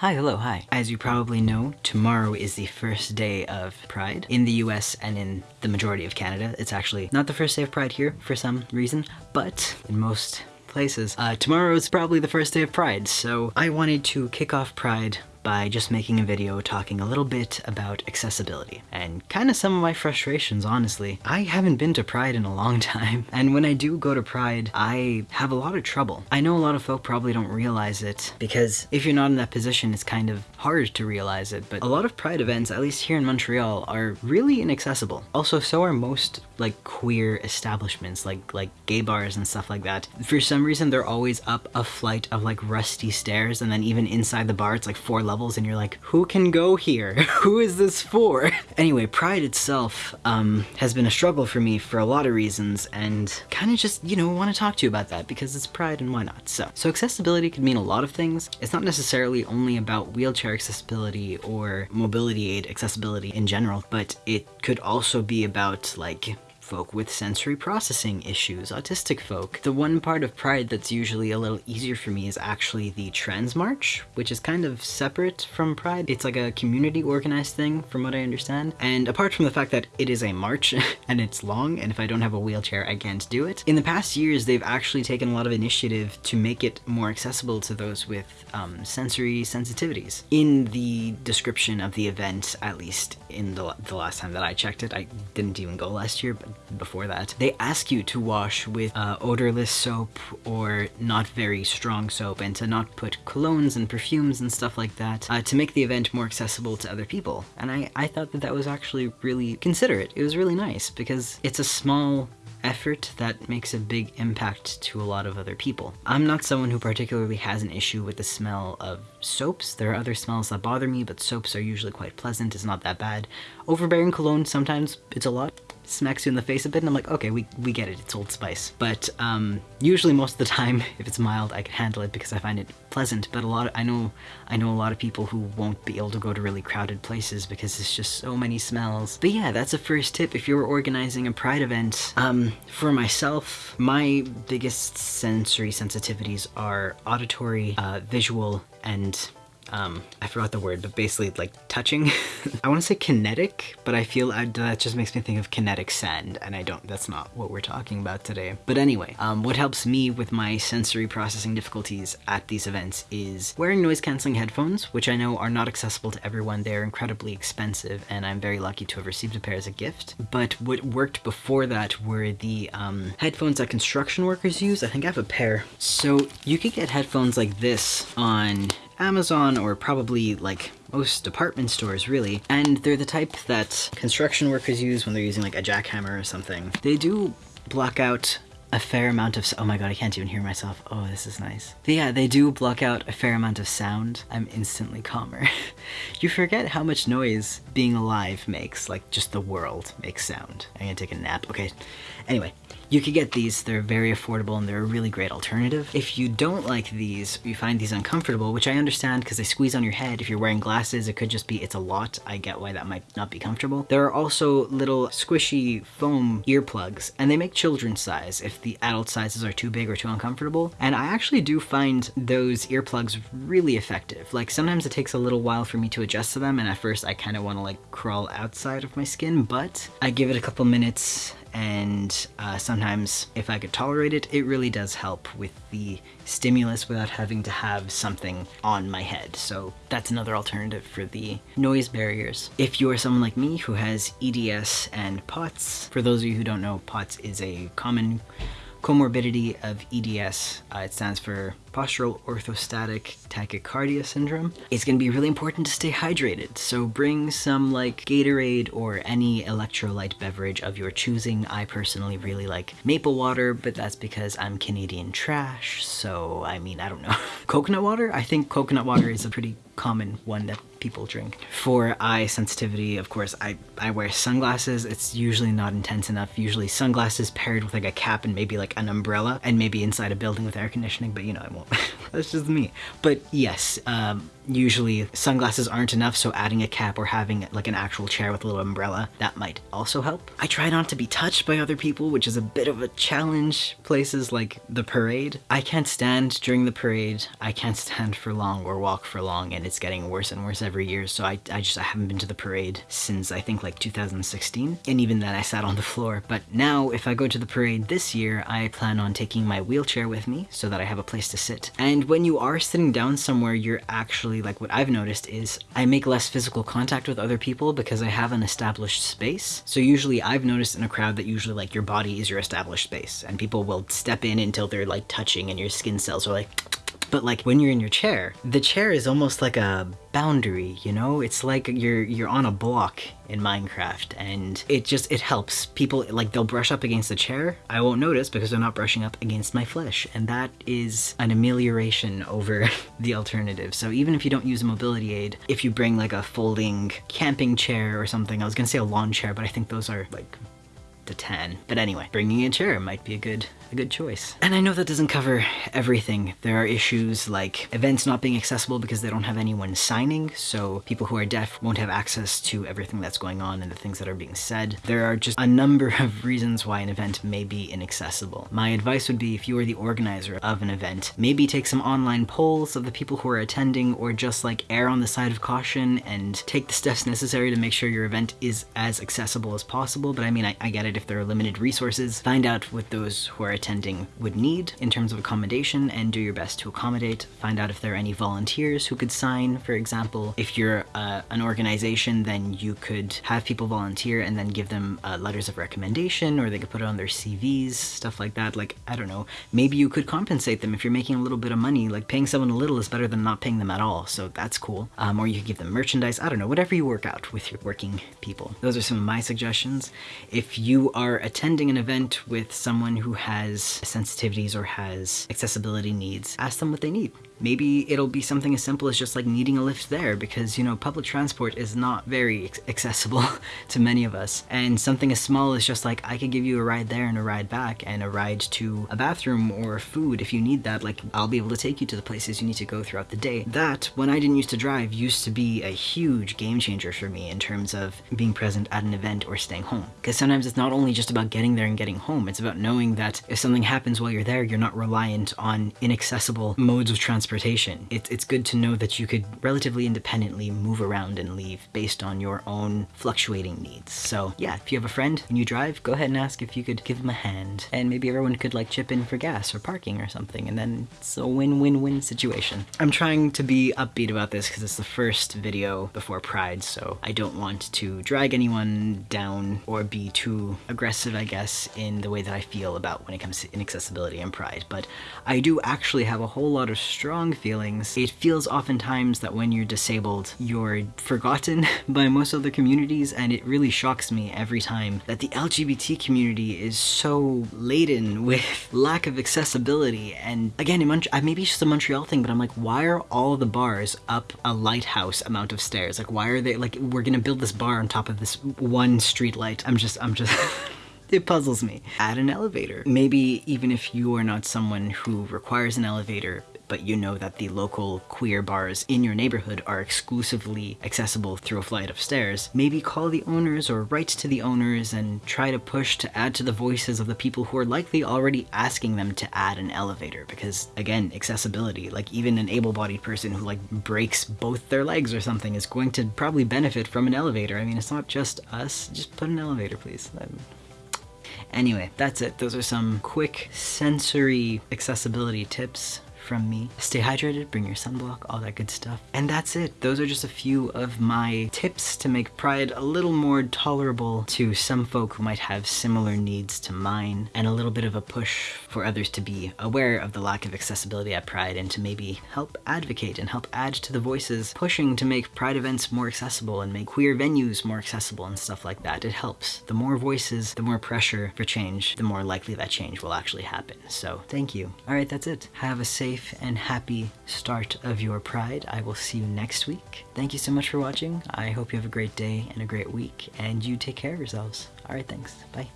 Hi, hello, hi. As you probably know, tomorrow is the first day of Pride in the US and in the majority of Canada. It's actually not the first day of Pride here for some reason, but in most places, uh, tomorrow is probably the first day of Pride. So I wanted to kick off Pride by just making a video talking a little bit about accessibility and kind of some of my frustrations, honestly. I haven't been to Pride in a long time, and when I do go to Pride, I have a lot of trouble. I know a lot of folk probably don't realize it because if you're not in that position, it's kind of hard to realize it, but a lot of Pride events, at least here in Montreal, are really inaccessible. Also, so are most like queer establishments, like like gay bars and stuff like that. For some reason, they're always up a flight of like rusty stairs, and then even inside the bar, it's like four levels levels and you're like, who can go here? who is this for? anyway, Pride itself um, has been a struggle for me for a lot of reasons and kind of just, you know, want to talk to you about that because it's Pride and why not? So, so accessibility could mean a lot of things. It's not necessarily only about wheelchair accessibility or mobility aid accessibility in general, but it could also be about like folk with sensory processing issues, autistic folk. The one part of Pride that's usually a little easier for me is actually the Trans March, which is kind of separate from Pride. It's like a community organized thing from what I understand. And apart from the fact that it is a march and it's long, and if I don't have a wheelchair, I can't do it. In the past years, they've actually taken a lot of initiative to make it more accessible to those with um, sensory sensitivities. In the description of the event, at least in the, the last time that I checked it, I didn't even go last year, but before that, they ask you to wash with uh, odorless soap or not very strong soap and to not put colognes and perfumes and stuff like that uh, to make the event more accessible to other people. And I, I thought that that was actually really considerate. It was really nice because it's a small effort that makes a big impact to a lot of other people. I'm not someone who particularly has an issue with the smell of soaps. There are other smells that bother me, but soaps are usually quite pleasant. It's not that bad. Overbearing cologne, sometimes it's a lot smacks you in the face a bit and I'm like, okay, we, we get it, it's Old Spice. But um, usually most of the time, if it's mild, I can handle it because I find it pleasant. But a lot of, I know I know a lot of people who won't be able to go to really crowded places because it's just so many smells. But yeah, that's a first tip if you're organizing a pride event. Um, for myself, my biggest sensory sensitivities are auditory, uh, visual, and um, I forgot the word, but basically like touching. I want to say kinetic, but I feel I, that just makes me think of kinetic sand, and I don't, that's not what we're talking about today. But anyway, um, what helps me with my sensory processing difficulties at these events is wearing noise canceling headphones, which I know are not accessible to everyone. They're incredibly expensive, and I'm very lucky to have received a pair as a gift. But what worked before that were the um, headphones that construction workers use. I think I have a pair. So you could get headphones like this on Amazon or probably like most department stores really. And they're the type that construction workers use when they're using like a jackhammer or something. They do block out a fair amount of, oh my god, I can't even hear myself. Oh, this is nice. But yeah, they do block out a fair amount of sound. I'm instantly calmer. you forget how much noise being alive makes, like just the world makes sound. I'm gonna take a nap, okay. Anyway, you could get these, they're very affordable and they're a really great alternative. If you don't like these, you find these uncomfortable, which I understand because they squeeze on your head. If you're wearing glasses, it could just be, it's a lot. I get why that might not be comfortable. There are also little squishy foam earplugs and they make children's size if the adult sizes are too big or too uncomfortable. And I actually do find those earplugs really effective. Like sometimes it takes a little while for me to adjust to them and at first I kind of want to like crawl outside of my skin, but I give it a couple minutes and uh, sometimes if I could tolerate it, it really does help with the stimulus without having to have something on my head. So that's another alternative for the noise barriers. If you are someone like me who has EDS and POTS, for those of you who don't know, POTS is a common comorbidity of EDS. Uh, it stands for postural orthostatic tachycardia syndrome. It's gonna be really important to stay hydrated, so bring some like Gatorade or any electrolyte beverage of your choosing. I personally really like maple water, but that's because I'm Canadian trash, so I mean, I don't know. coconut water? I think coconut water is a pretty common one that people drink. For eye sensitivity, of course, I, I wear sunglasses. It's usually not intense enough. Usually sunglasses paired with like a cap and maybe like an umbrella and maybe inside a building with air conditioning, but you know, I won't. That's just me. But yes, um, usually sunglasses aren't enough, so adding a cap or having like an actual chair with a little umbrella, that might also help. I try not to be touched by other people, which is a bit of a challenge. Places like the parade. I can't stand during the parade. I can't stand for long or walk for long, and it's getting worse and worse every year, so I, I just I haven't been to the parade since I think like 2016, and even then I sat on the floor. But now, if I go to the parade this year, I plan on taking my wheelchair with me so that I have a place to sit. And when you are sitting down somewhere, you're actually, like what I've noticed is I make less physical contact with other people because I have an established space. So usually I've noticed in a crowd that usually like your body is your established space and people will step in until they're like touching and your skin cells are like but like when you're in your chair, the chair is almost like a boundary, you know? It's like you're you're on a block in Minecraft and it just it helps. People like they'll brush up against the chair. I won't notice because they're not brushing up against my flesh and that is an amelioration over the alternative. So even if you don't use a mobility aid, if you bring like a folding camping chair or something, I was gonna say a lawn chair, but I think those are like the 10. But anyway, bringing a chair might be a good a good choice. And I know that doesn't cover everything. There are issues like events not being accessible because they don't have anyone signing, so people who are deaf won't have access to everything that's going on and the things that are being said. There are just a number of reasons why an event may be inaccessible. My advice would be if you are the organizer of an event, maybe take some online polls of the people who are attending or just like err on the side of caution and take the steps necessary to make sure your event is as accessible as possible. But I mean, I, I get it if there are limited resources. Find out what those who are attending would need in terms of accommodation and do your best to accommodate. Find out if there are any volunteers who could sign, for example. If you're uh, an organization, then you could have people volunteer and then give them uh, letters of recommendation or they could put it on their CVs, stuff like that. Like, I don't know, maybe you could compensate them if you're making a little bit of money. Like paying someone a little is better than not paying them at all, so that's cool. Um, or you could give them merchandise, I don't know, whatever you work out with your working people. Those are some of my suggestions. If you are attending an event with someone who has sensitivities or has accessibility needs, ask them what they need. Maybe it'll be something as simple as just like needing a lift there because, you know, public transport is not very accessible to many of us. And something as small as just like, I could give you a ride there and a ride back and a ride to a bathroom or food if you need that. Like, I'll be able to take you to the places you need to go throughout the day. That, when I didn't used to drive, used to be a huge game changer for me in terms of being present at an event or staying home. Because sometimes it's not only just about getting there and getting home, it's about knowing that if something happens while you're there, you're not reliant on inaccessible modes of transportation transportation. It, it's good to know that you could relatively independently move around and leave based on your own fluctuating needs. So yeah, if you have a friend and you drive, go ahead and ask if you could give them a hand. And maybe everyone could like chip in for gas or parking or something, and then it's a win-win-win situation. I'm trying to be upbeat about this because it's the first video before Pride, so I don't want to drag anyone down or be too aggressive, I guess, in the way that I feel about when it comes to inaccessibility and Pride. But I do actually have a whole lot of strong feelings. It feels oftentimes that when you're disabled, you're forgotten by most other communities, and it really shocks me every time that the LGBT community is so laden with lack of accessibility. And again, in Mont uh, maybe it's just a Montreal thing, but I'm like, why are all the bars up a lighthouse amount of stairs? Like, why are they, like, we're gonna build this bar on top of this one street light. I'm just, I'm just... it puzzles me. Add an elevator. Maybe even if you are not someone who requires an elevator, but you know that the local queer bars in your neighborhood are exclusively accessible through a flight of stairs, maybe call the owners or write to the owners and try to push to add to the voices of the people who are likely already asking them to add an elevator because again, accessibility, like even an able-bodied person who like breaks both their legs or something is going to probably benefit from an elevator. I mean, it's not just us, just put an elevator, please. Anyway, that's it. Those are some quick sensory accessibility tips from me. Stay hydrated, bring your sunblock, all that good stuff. And that's it. Those are just a few of my tips to make Pride a little more tolerable to some folk who might have similar needs to mine, and a little bit of a push for others to be aware of the lack of accessibility at Pride and to maybe help advocate and help add to the voices pushing to make Pride events more accessible and make queer venues more accessible and stuff like that. It helps. The more voices, the more pressure for change, the more likely that change will actually happen. So thank you. All right, that's it. Have a safe safe and happy start of your Pride. I will see you next week. Thank you so much for watching. I hope you have a great day and a great week, and you take care of yourselves. All right, thanks. Bye.